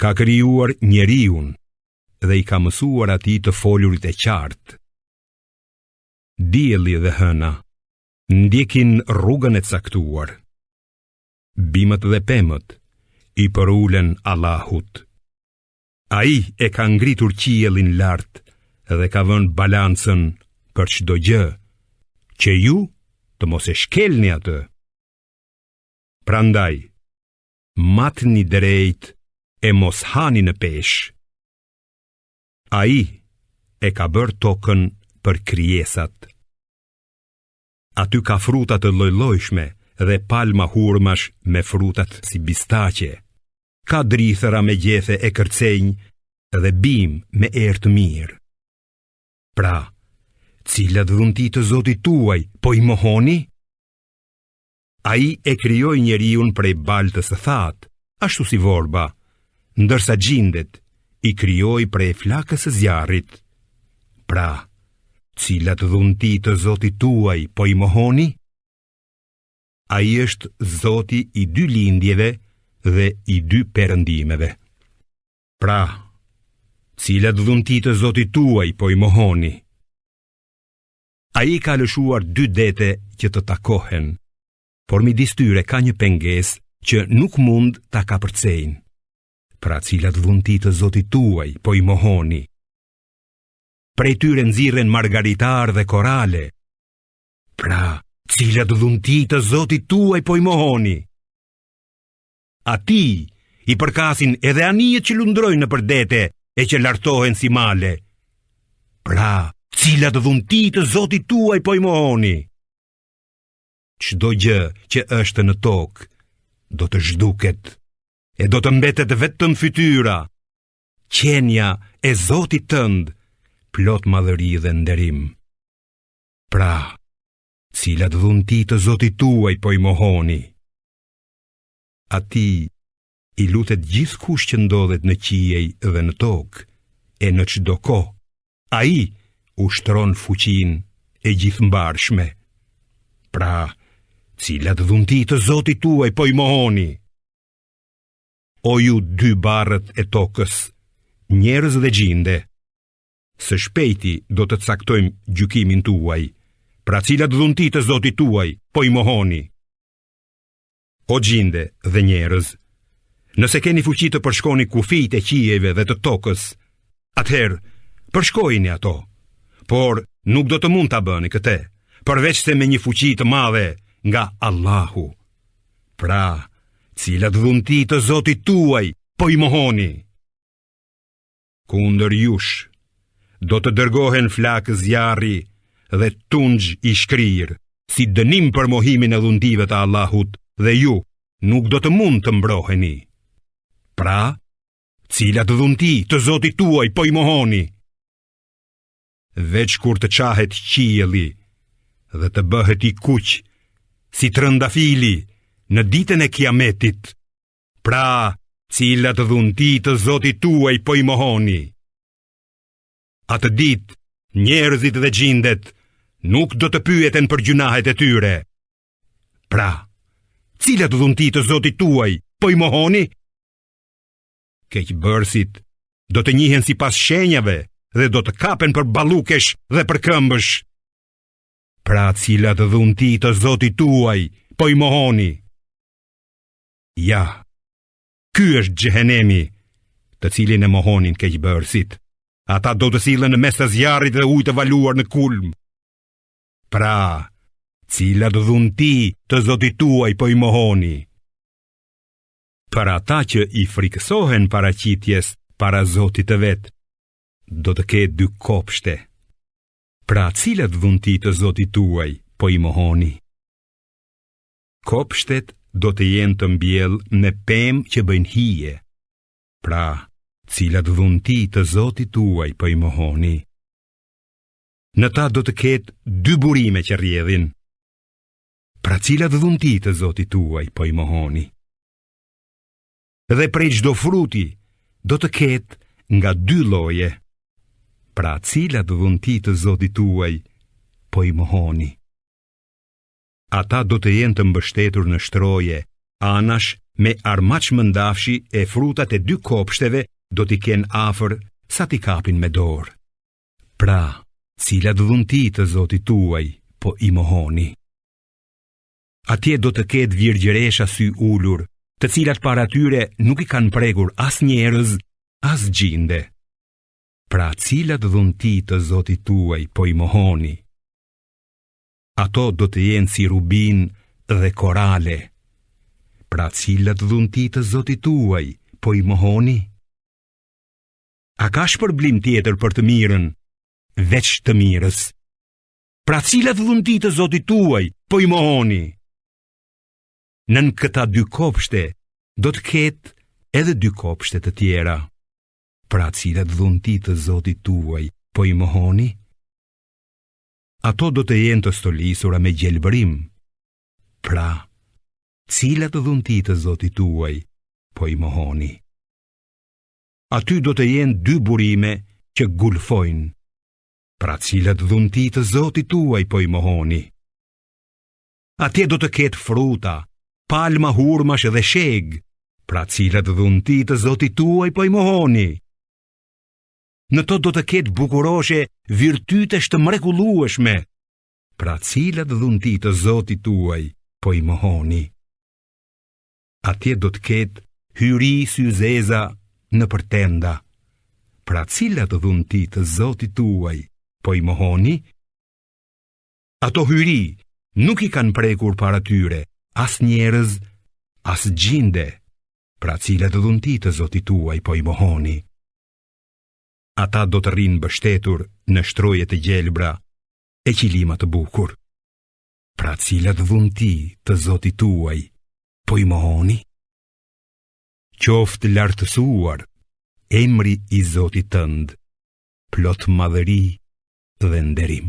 ka krijuar njeriun dhe i ka mësuar atij të folurit e qartë. Dielli dhe hëna ndjekin rrugën e caktuar. Bimët dhe pemët i përulen Allahut. Ai e ka ngritur qiellin lart dhe ka vënë balancën për çdo gjë, që ju të mos e shkelni atë. Prandaj, matni drejt e mos hani në peshë. Ai e ka bërë tokën për krijesat. Aty ka fruta të llojllojshme dhe palma hurmash me frutat si bistaqe. Ka drithëra me gjethe e kërcenj dhe bimë me erë të mirë. Pra, cilat dhunti të zotit tuaj po i mohoni? Ai e krijoi njeriun prej baltës së thatë, ashtu si vorba, ndërsa xhindet i krijoi prej flakës së zjarrit. Pra, cilat dhunti të zotit tuaj po i mohoni? Ai është zoti i dy lindjeve dhe i dy perëndimeve. Pra, cilat dhunti të zotit tuaj po i mohoni? Ai i ka lëshuar dy dete që të takohen, por midis tyre ka një pengesë që nuk mund ta kapërcejnë. Pra cilat dhunti të zotit tuaj po i mohoni? Prej tyre nxirren margaritarë dhe korale. Pra, cilat dhunti të zotit tuaj po i mohoni? Atij i përkasin edhe anijet që lundrojnë nëpër dete e që lartohen si male. Pra, cilat dhunti të zotit tuaj po i mohoni? Çdo gjë që është në tokë, do të zhduket e do të mbetet vetëm fytyra, qenia e zotit tënd, plot madhëri dhe nderim. Pra, cilat dhunti të zotit tuaj po i mohoni? Atij i lutet gjithkush që ndodhet në qiej dhe në tokë, e në çdo kohë, ai ushtron fuqinë e gjithëmbarshme. Pra, cilat dhunti të zotit tuaj po i mohoni? O ju dy barrët e tokës, njerëz dhe xhinde, së shpejti do të caktojmë gjykimin tuaj, pra cilat dhunti të zotit tuaj po i mohoni? O xhinde dhe njerëz, nëse keni fuqi të përshkoni kufijt e qiejve dhe të tokës, atëherë përshkojini ato, por nuk do të mund ta bëni këtë, përveçse me një fuqi të madhe nga Allahu. Pra, cilat dhunti të Zotit tuaj po i mohoni? kundër jush do të dërgohen flakë zjarri dhe tunxh i shkrirë, si dënim për mohimin e dhuntive të Allahut dhe ju nuk do të mund të mbroheni. Pra, cilat dhunti të zotit tuaj po i mohoni? Veç kur të çahet qielli dhe të bëhet i kuq si trëndafili në ditën e kiametit, Pra, cilat dhunti të zotit tuaj po i mohoni? Atë ditë, njerëzit dhe xhindet nuk do të pyeten për gjynahet e tyre. Pra, cilat dhunti të zotit tuaj po i mohoni? Keqbërësit do të njihen sipas shenjave dhe do të kapen për ballukesh dhe për këmbësh. Pra cilat dhundi të zotit tuaj po i mohoni? Ja, ky është xhehenemi, të cilin e mohonin keqbërësit. Ata do të sillen në mes të zjarrit dhe ujit të valuar në kulm. Pra, cilat dhunti të zotit tuaj po i mohoni? Për ata që i frikësohen paraqitjes para zotit të vet, do të ketë dy kopshte. Pra, cilat dhunti të zotit tuaj po i mohoni? Kopshtet do të jenë të mbjellë me pemë që bëjnë hije. Pra, cilat dhunti të zotit tuaj po i mohoni? Në ta do të ketë dy burime që rrjedhin. Pra cilat dhunti të zotit tuaj po i mohoni? Dhe prej çdo fruti do të ketë nga dy lloje. Pra cilat dhunti të zotit tuaj po i mohoni? ata do të jenë të mbështetur në shtroje, anash me armaç mëndafshi e frutat e dy kopshteve do t'i kenë afër sa t'i kapin me dorë. Pra, cilat dhunti të zotit tuaj, po i mohoni. Atje do të ketë virgjëresha syulur, të cilat para tyre nuk i kanë prekur as njerëz, as xhinde. Pra cilat dhunti të zotit tuaj, po i mohoni. ato do të jenë si rubin dhe korale. Pra cilat dhunti të zotit tuaj, po i mohoni? A ka shpërblim tjetër për të mirën, veç të mirës? Pra cilat dhunti të zotit tuaj, po i mohoni? Nën këta dy kopshte, do të ketë edhe dy kopshte të tjera. Pra cilat dhunti të zotit tuaj, po i mohoni? ato do të jenë të stolisura me gjelbërim. Pra, cilat dhunti të zotit tuaj, po i mohoni. Aty do të jenë dy burime që gulfojnë, pra cilat dhunti të zotit tuaj, po i mohoni. Atje do të ketë fruta, palma hurmash dhe shegë, pra cilat dhunti të zotit tuaj, po i mohoni. Në to do të ketë bukuroshe virtytesh të mrekullueshme, pra cilat dhunti të zotit tuaj po i mohoni. Atje do të ketë hyri syzeza nëpër tenda, pra cilat dhunti të zotit tuaj po i mohoni. Ato hyri nuk i kanë prekur para tyre, as njerëz, as xhinde, pra cilat dhunti të zotit tuaj po i mohoni. Ata do të rrinë mbështetur në shtroje të gjelbra e qilima të bukur. Pra cilat dhunti të zotit tuaj, po i mohoni? Qoftë lartësuar emri i zotit tënd, plot madhëri dhe nderim.